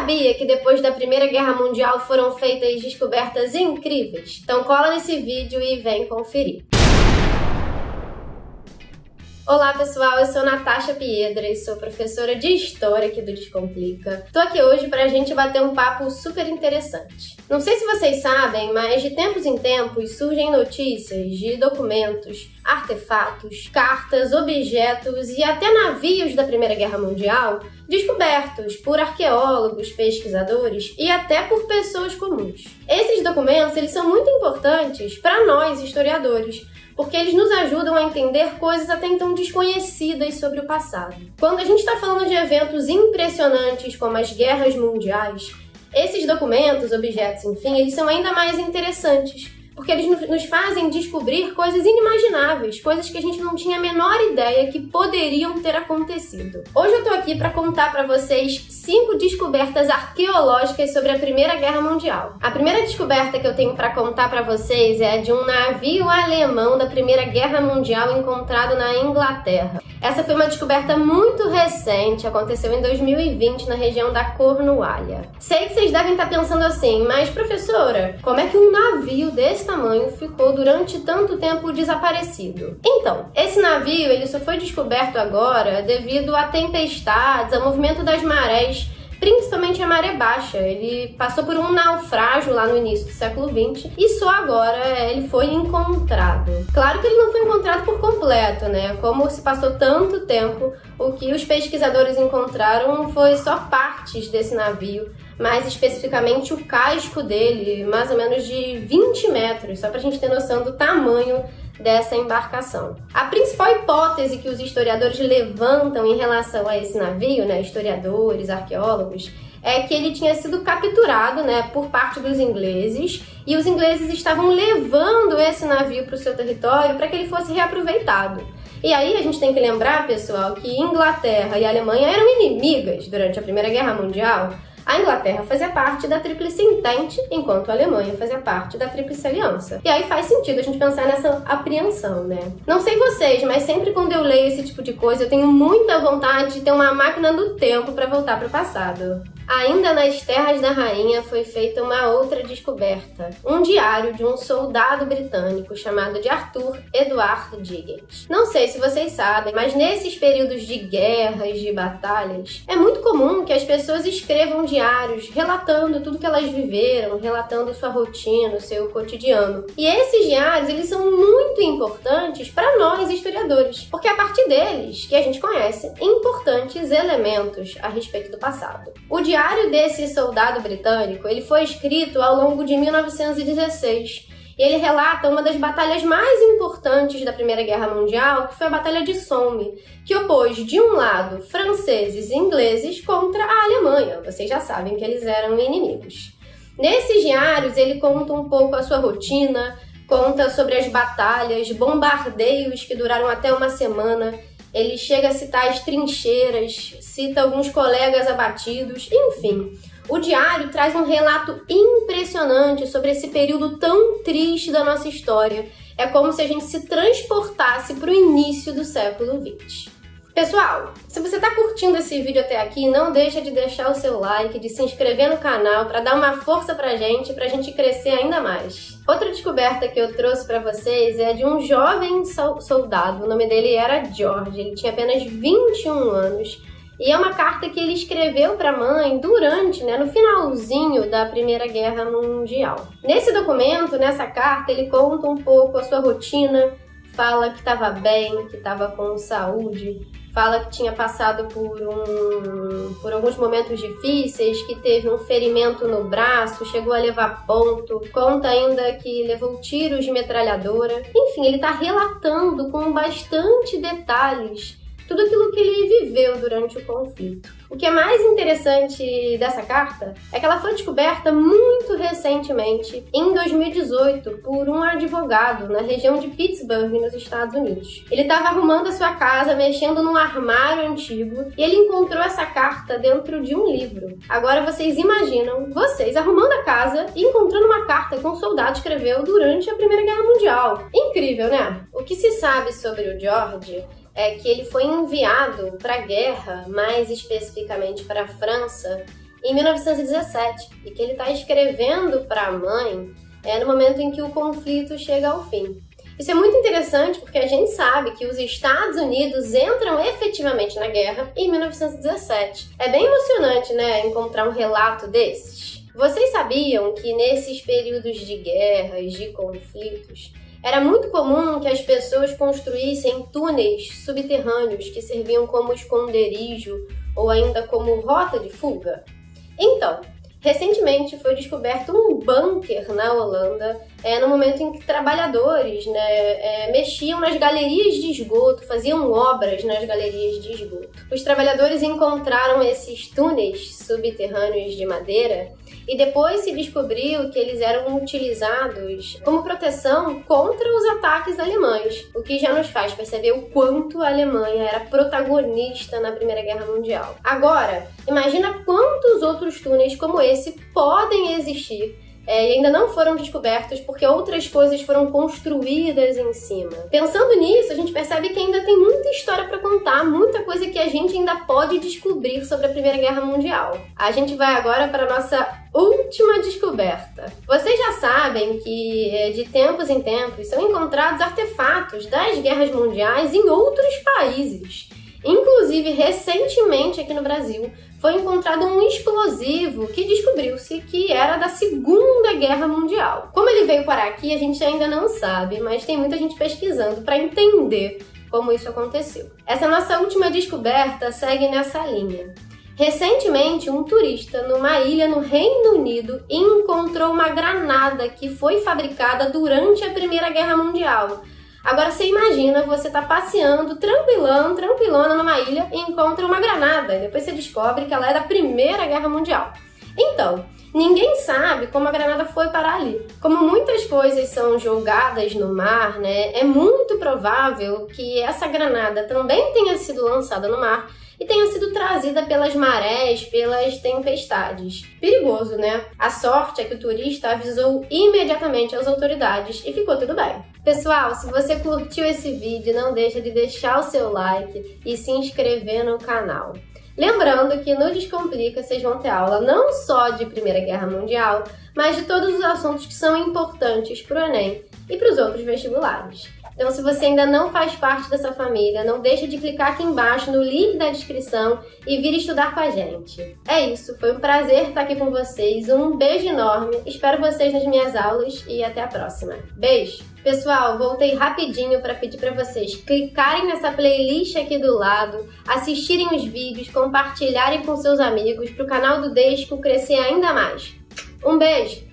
sabia que depois da Primeira Guerra Mundial foram feitas descobertas incríveis? Então cola nesse vídeo e vem conferir. Olá pessoal, eu sou Natasha Piedra e sou professora de História aqui do Descomplica. Tô aqui hoje pra gente bater um papo super interessante. Não sei se vocês sabem, mas de tempos em tempos surgem notícias de documentos, artefatos, cartas, objetos e até navios da Primeira Guerra Mundial descobertos por arqueólogos, pesquisadores e até por pessoas comuns. Esses documentos eles são muito importantes para nós historiadores, porque eles nos ajudam a entender coisas até então desconhecidas sobre o passado. Quando a gente está falando de eventos impressionantes como as guerras mundiais, esses documentos, objetos, enfim, eles são ainda mais interessantes, porque eles nos fazem descobrir coisas inimagináveis, coisas que a gente não tinha a menor ideia que poderiam ter acontecido. Hoje eu tô aqui para contar para vocês cinco descobertas arqueológicas sobre a Primeira Guerra Mundial. A primeira descoberta que eu tenho para contar para vocês é de um navio alemão da Primeira Guerra Mundial encontrado na Inglaterra. Essa foi uma descoberta muito recente, aconteceu em 2020 na região da Cornualha. Sei que vocês devem estar pensando assim, mas professora, como é que um navio desse tamanho ficou durante tanto tempo desaparecido? Então, esse navio ele só foi descoberto agora devido a tempestades, a movimento das marés principalmente a maré baixa. Ele passou por um naufrágio lá no início do século XX e só agora ele foi encontrado. Claro que ele não foi encontrado por completo, né? Como se passou tanto tempo, o que os pesquisadores encontraram foi só partes desse navio, mais especificamente o casco dele, mais ou menos de 20 metros, só pra gente ter noção do tamanho dessa embarcação. A principal hipótese que os historiadores levantam em relação a esse navio, né, historiadores, arqueólogos, é que ele tinha sido capturado né, por parte dos ingleses e os ingleses estavam levando esse navio para o seu território para que ele fosse reaproveitado. E aí a gente tem que lembrar, pessoal, que Inglaterra e Alemanha eram inimigas durante a Primeira Guerra Mundial a Inglaterra fazia parte da Tríplice Entente, enquanto a Alemanha fazia parte da Tríplice Aliança. E aí faz sentido a gente pensar nessa apreensão, né? Não sei vocês, mas sempre quando eu leio esse tipo de coisa, eu tenho muita vontade de ter uma máquina do tempo para voltar para o passado. Ainda nas terras da rainha foi feita uma outra descoberta, um diário de um soldado britânico chamado de Arthur Edward Diggett. Não sei se vocês sabem, mas nesses períodos de guerras, de batalhas, é muito comum que as pessoas escrevam diários relatando tudo que elas viveram, relatando sua rotina, seu cotidiano. E esses diários, eles são muito importantes para nós historiadores, porque é a partir deles que a gente conhece importantes elementos a respeito do passado. O diário diário desse soldado britânico ele foi escrito ao longo de 1916 e ele relata uma das batalhas mais importantes da Primeira Guerra Mundial, que foi a Batalha de Somme, que opôs de um lado franceses e ingleses contra a Alemanha. Vocês já sabem que eles eram inimigos. Nesses diários ele conta um pouco a sua rotina, conta sobre as batalhas, bombardeios que duraram até uma semana ele chega a citar as trincheiras, cita alguns colegas abatidos, enfim. O diário traz um relato impressionante sobre esse período tão triste da nossa história. É como se a gente se transportasse para o início do século XX. Pessoal, se você está curtindo esse vídeo até aqui, não deixa de deixar o seu like, de se inscrever no canal para dar uma força pra gente, pra gente crescer ainda mais. Outra descoberta que eu trouxe para vocês é de um jovem soldado, o nome dele era George, ele tinha apenas 21 anos, e é uma carta que ele escreveu para a mãe durante, né, no finalzinho da Primeira Guerra Mundial. Nesse documento, nessa carta, ele conta um pouco a sua rotina, fala que estava bem, que estava com saúde, fala que tinha passado por, um, por alguns momentos difíceis, que teve um ferimento no braço, chegou a levar ponto, conta ainda que levou tiros de metralhadora. Enfim, ele está relatando com bastante detalhes tudo aquilo que ele viveu durante o conflito. O que é mais interessante dessa carta é que ela foi descoberta muito recentemente, em 2018, por um advogado na região de Pittsburgh, nos Estados Unidos. Ele estava arrumando a sua casa, mexendo num armário antigo, e ele encontrou essa carta dentro de um livro. Agora vocês imaginam vocês arrumando a casa e encontrando uma carta que um soldado escreveu durante a Primeira Guerra Mundial. Incrível, né? O que se sabe sobre o George é que ele foi enviado para a guerra, mais especificamente para a França, em 1917 e que ele está escrevendo para a mãe é, no momento em que o conflito chega ao fim. Isso é muito interessante porque a gente sabe que os Estados Unidos entram efetivamente na guerra em 1917. É bem emocionante, né, encontrar um relato desses. Vocês sabiam que nesses períodos de guerras, de conflitos, era muito comum que as pessoas construíssem túneis subterrâneos que serviam como esconderijo ou ainda como rota de fuga? Então, Recentemente foi descoberto um bunker na Holanda, é, no momento em que trabalhadores né, é, mexiam nas galerias de esgoto, faziam obras nas galerias de esgoto. Os trabalhadores encontraram esses túneis subterrâneos de madeira e depois se descobriu que eles eram utilizados como proteção contra os ataques alemães, o que já nos faz perceber o quanto a Alemanha era protagonista na Primeira Guerra Mundial. Agora, imagina quantos outros túneis como esse podem existir é, e ainda não foram descobertos porque outras coisas foram construídas em cima. Pensando nisso, a gente percebe que ainda tem muita história para contar, muita coisa que a gente ainda pode descobrir sobre a Primeira Guerra Mundial. A gente vai agora para nossa última descoberta. Vocês já sabem que é, de tempos em tempos são encontrados artefatos das guerras mundiais em outros países. Inclusive, recentemente aqui no Brasil, foi encontrado um explosivo que descobriu-se que era da Segunda Guerra Mundial. Como ele veio parar aqui, a gente ainda não sabe, mas tem muita gente pesquisando para entender como isso aconteceu. Essa nossa última descoberta segue nessa linha. Recentemente, um turista numa ilha no Reino Unido encontrou uma granada que foi fabricada durante a Primeira Guerra Mundial Agora você imagina, você tá passeando tranquilão, tranquilona numa ilha e encontra uma granada. E depois você descobre que ela é da Primeira Guerra Mundial. Então, ninguém sabe como a granada foi parar ali. Como muitas coisas são jogadas no mar, né? É muito provável que essa granada também tenha sido lançada no mar e tenha sido trazida pelas marés, pelas tempestades. Perigoso, né? A sorte é que o turista avisou imediatamente as autoridades e ficou tudo bem. Pessoal, se você curtiu esse vídeo, não deixa de deixar o seu like e se inscrever no canal. Lembrando que no Descomplica vocês vão ter aula não só de Primeira Guerra Mundial, mas de todos os assuntos que são importantes para o Enem e para os outros vestibulares. Então, se você ainda não faz parte dessa família, não deixa de clicar aqui embaixo no link da descrição e vir estudar com a gente. É isso, foi um prazer estar aqui com vocês, um beijo enorme, espero vocês nas minhas aulas e até a próxima. Beijo! Pessoal, voltei rapidinho para pedir para vocês clicarem nessa playlist aqui do lado, assistirem os vídeos, compartilharem com seus amigos para o canal do Desco crescer ainda mais. Um beijo!